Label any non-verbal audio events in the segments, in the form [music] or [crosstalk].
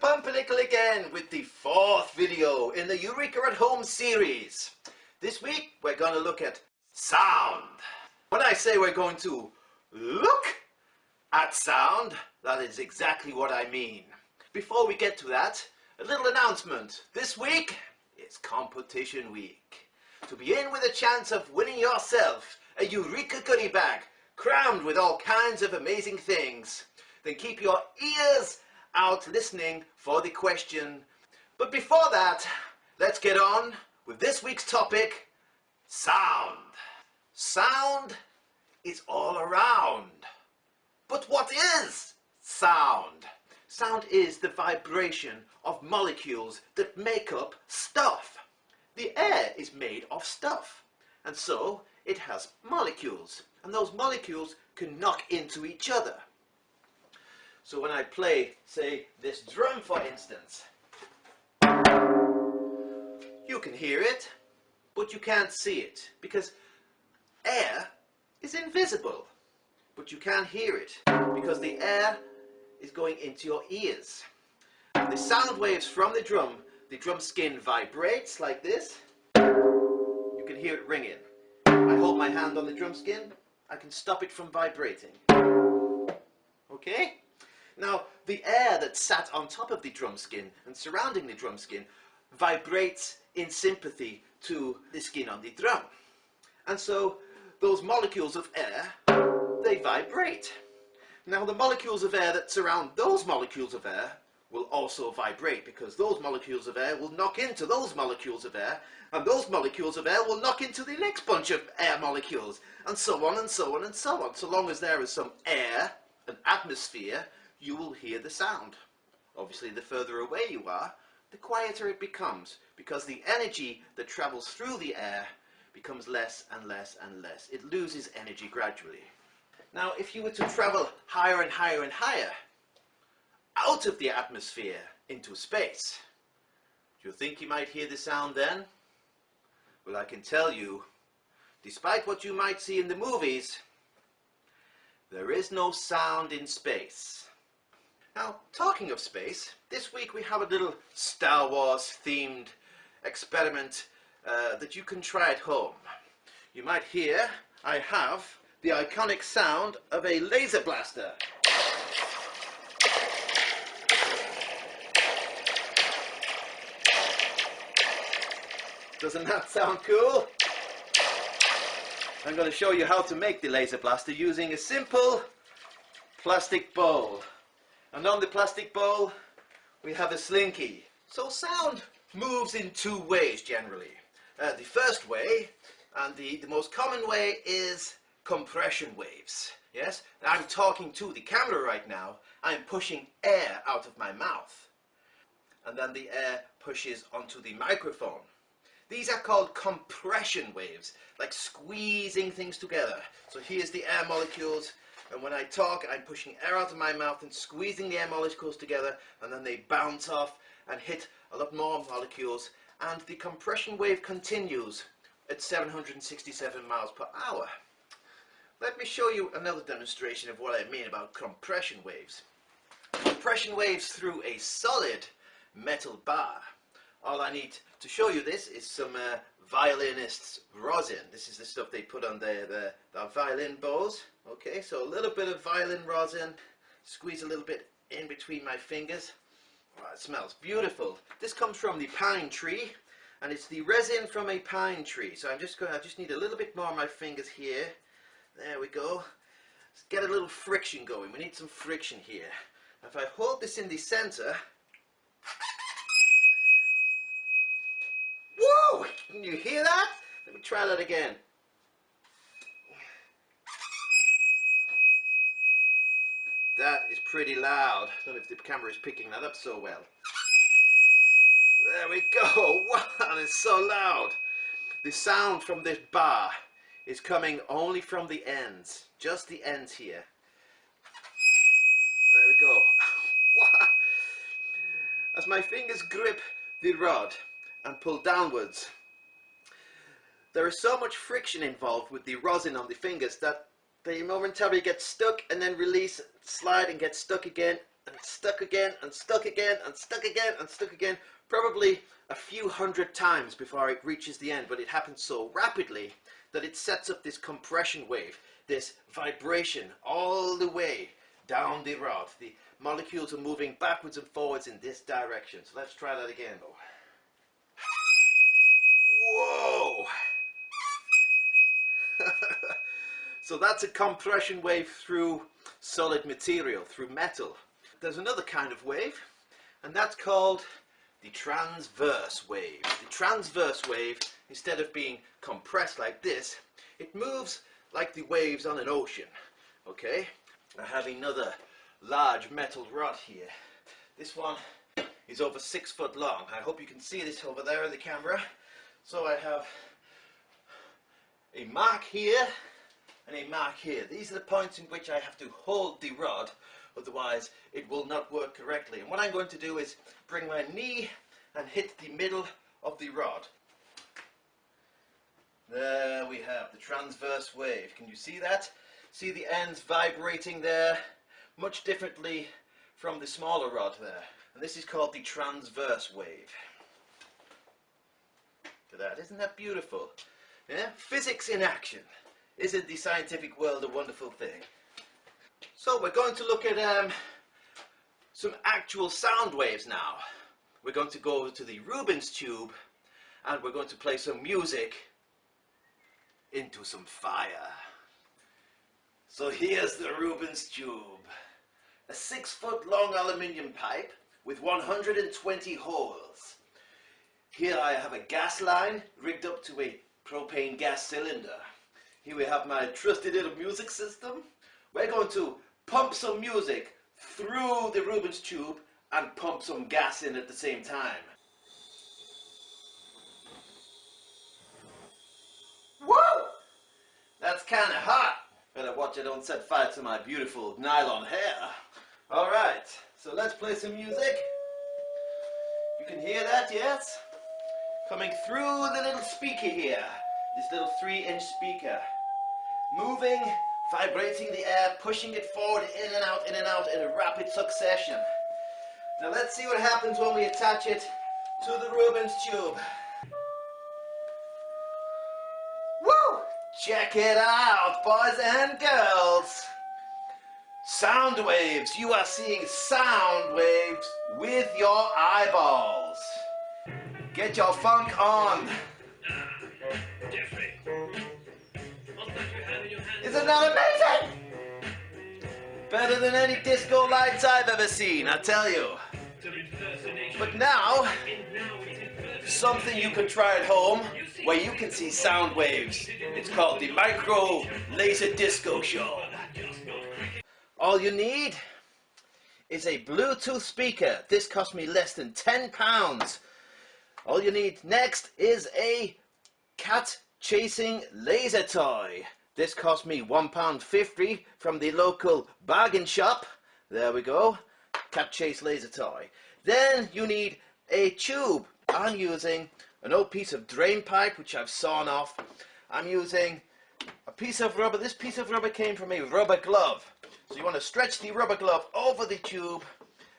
Pumpernickel again with the fourth video in the Eureka at Home series. This week we're going to look at sound. When I say we're going to look at sound, that is exactly what I mean. Before we get to that, a little announcement. This week is competition week. To be in with a chance of winning yourself a Eureka goodie bag crammed with all kinds of amazing things, then keep your ears out listening for the question. But before that, let's get on with this week's topic, sound. Sound is all around. But what is sound? Sound is the vibration of molecules that make up stuff. The air is made of stuff, and so it has molecules, and those molecules can knock into each other. So when I play, say, this drum for instance, you can hear it, but you can't see it, because air is invisible. But you can't hear it, because the air is going into your ears. The sound waves from the drum, the drum skin vibrates like this. You can hear it ringing. I hold my hand on the drum skin, I can stop it from vibrating. Okay? Now, the air that sat on top of the drum skin and surrounding the drum skin vibrates in sympathy to the skin on the drum. And so, those molecules of air, they vibrate. Now, the molecules of air that surround those molecules of air will also vibrate because those molecules of air will knock into those molecules of air and those molecules of air will knock into the next bunch of air molecules and so on and so on and so on. So long as there is some air, an atmosphere, you will hear the sound. Obviously, the further away you are, the quieter it becomes because the energy that travels through the air becomes less and less and less. It loses energy gradually. Now, if you were to travel higher and higher and higher, out of the atmosphere into space, do you think you might hear the sound then? Well, I can tell you, despite what you might see in the movies, there is no sound in space. Now, talking of space, this week we have a little Star Wars themed experiment uh, that you can try at home. You might hear I have the iconic sound of a laser blaster. Doesn't that sound cool? I'm going to show you how to make the laser blaster using a simple plastic bowl. And on the plastic bowl, we have a slinky. So sound moves in two ways generally. Uh, the first way, and the, the most common way, is compression waves. Yes, I'm talking to the camera right now. I'm pushing air out of my mouth. And then the air pushes onto the microphone. These are called compression waves, like squeezing things together. So here's the air molecules and when I talk, I'm pushing air out of my mouth and squeezing the air molecules together, and then they bounce off and hit a lot more molecules, and the compression wave continues at 767 miles per hour. Let me show you another demonstration of what I mean about compression waves. Compression waves through a solid metal bar. All I need to show you this is some uh, violinist's rosin. This is the stuff they put on their, their, their violin bows. Okay, so a little bit of violin rosin, squeeze a little bit in between my fingers. Oh, it smells beautiful. This comes from the pine tree, and it's the resin from a pine tree. So I'm just going. I just need a little bit more on my fingers here. There we go. Let's get a little friction going. We need some friction here. If I hold this in the center, whoa! Can you hear that? Let me try that again. That is pretty loud. I don't know if the camera is picking that up so well. There we go. [laughs] Wow, it's so loud. The sound from this bar is coming only from the ends. Just the ends here. There we go. [laughs] Wow. As my fingers grip the rod and pull downwards, there is so much friction involved with the rosin on the fingers that they momentarily get stuck and then release, slide and get stuck again and stuck again and stuck again and stuck again and stuck again probably a few hundred times before it reaches the end. But it happens so rapidly that it sets up this compression wave this vibration all the way down the rod. The molecules are moving backwards and forwards in this direction. So let's try that again though. whoa so that's a compression wave through solid material through metal there's another kind of wave and that's called the transverse wave. The transverse wave, instead of being compressed like this, it moves like the waves on an ocean. Okay? I have another large metal rod here. This one is over six foot long. I hope you can see this over there in the camera. So I have a mark here and a mark here. These are the points in which I have to hold the rod otherwise it will not work correctly. And what I'm going to do is bring my knee and hit the middle of the rod. There we have the transverse wave. Can you see that? See the ends vibrating there much differently from the smaller rod there. And this is called the transverse wave. Look at that, isn't that beautiful? Yeah? Physics in action. Isn't the scientific world a wonderful thing? So we're going to look at um, some actual sound waves now. We're going to go to the Rubens tube and we're going to play some music into some fire. So here's the Rubens tube. A six foot long aluminium pipe with 120 holes. Here I have a gas line rigged up to a propane gas cylinder. Here we have my trusty little music system. We're going to pump some music through the Rubens tube and pump some gas in at the same time. That's kind of hot. Better watch I don't set fire to my beautiful nylon hair. Alright, so let's play some music. You can hear that, yes? Coming through the little speaker here. This little three inch speaker. Moving vibrating the air, pushing it forward, in and out, in and out in a rapid succession. Now let's see what happens when we attach it to the Rubens tube. Woo! Check it out, boys and girls. Sound waves. You are seeing sound waves with your eyeballs. Get your funk on. Isn't that amazing? Better than any disco lights I've ever seen, I tell you. But now, something you can try at home where you can see sound waves. It's called the Micro Laser Disco Show. All you need is a Bluetooth speaker. This cost me less than 10 pounds. All you need next is a cat chasing laser toy. This cost me £1.50 from the local bargain shop. There we go. Cat Chase laser toy. Then you need a tube. I'm using an old piece of drain pipe which I've sawn off. I'm using a piece of rubber. This piece of rubber came from a rubber glove. So you want to stretch the rubber glove over the tube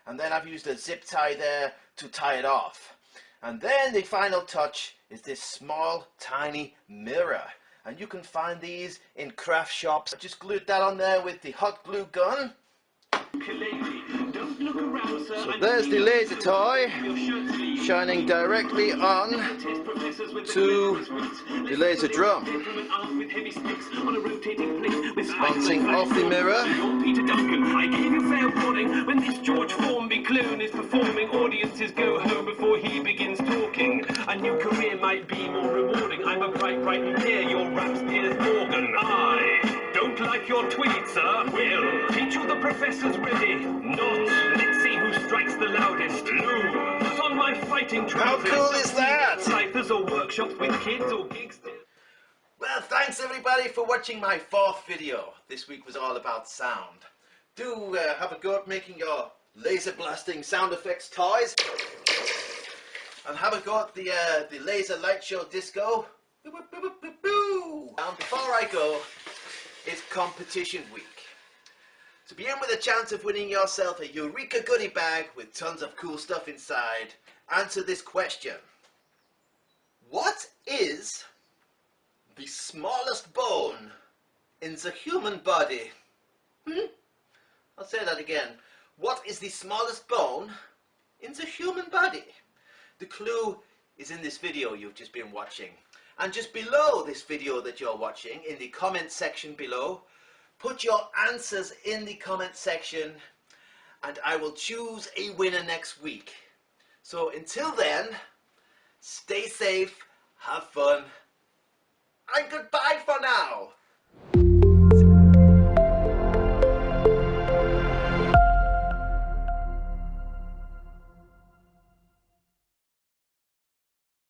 and then I've used a zip tie there to tie it off. And then the final touch is this small tiny mirror and you can find these in craft shops. I just glued that on there with the hot glue gun. So there's the laser toy shining directly on to the laser drum. Bouncing off the mirror. I gave you fair warning when this George Formby clone is performing. Audiences go home before he begins talking. A new career might be more rewarding. I'm a bright, bright near your raps, Piers Morgan. I don't like your tweets, sir. Will teach you the professor's ready. Not. Let's see who strikes the loudest. Lose. Put on my fighting trousers. How cool is that? Ciphers or workshops with kids or gigs. Well, thanks everybody for watching my fourth video. This week was all about sound. Do uh, have a go at making your laser blasting sound effects toys. And have a go at the, uh, the laser light show disco. And before I go, it's competition week. to be in with a chance of winning yourself a Eureka goodie bag with tons of cool stuff inside, answer this question. What is the smallest bone in the human body? Hmm? I'll say that again. What is the smallest bone in the human body? The clue is in this video you've just been watching. And just below this video that you're watching, in the comment section below, put your answers in the comment section and I will choose a winner next week. So until then, stay safe, have fun, and goodbye for now.